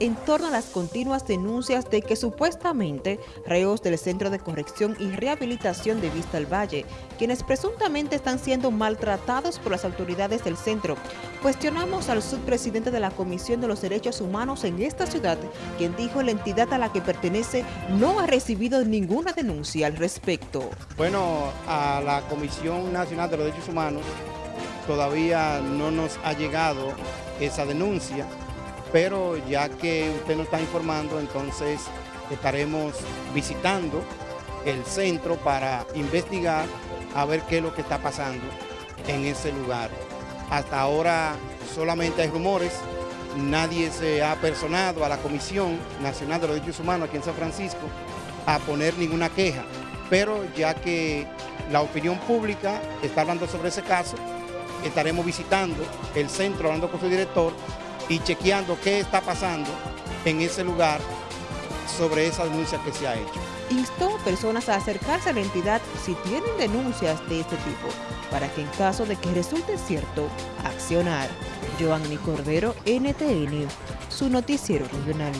en torno a las continuas denuncias de que supuestamente reos del Centro de Corrección y Rehabilitación de Vista al Valle, quienes presuntamente están siendo maltratados por las autoridades del centro. Cuestionamos al subpresidente de la Comisión de los Derechos Humanos en esta ciudad, quien dijo la entidad a la que pertenece no ha recibido ninguna denuncia al respecto. Bueno, a la Comisión Nacional de los Derechos Humanos todavía no nos ha llegado esa denuncia, pero ya que usted nos está informando, entonces estaremos visitando el centro para investigar a ver qué es lo que está pasando en ese lugar. Hasta ahora solamente hay rumores, nadie se ha personado a la Comisión Nacional de los Derechos Humanos aquí en San Francisco a poner ninguna queja, pero ya que la opinión pública está hablando sobre ese caso, estaremos visitando el centro, hablando con su director y chequeando qué está pasando en ese lugar sobre esa denuncia que se ha hecho. Instó personas a acercarse a la entidad si tienen denuncias de este tipo, para que en caso de que resulte cierto, accionar. Joanny Cordero, NTN, su noticiero regional.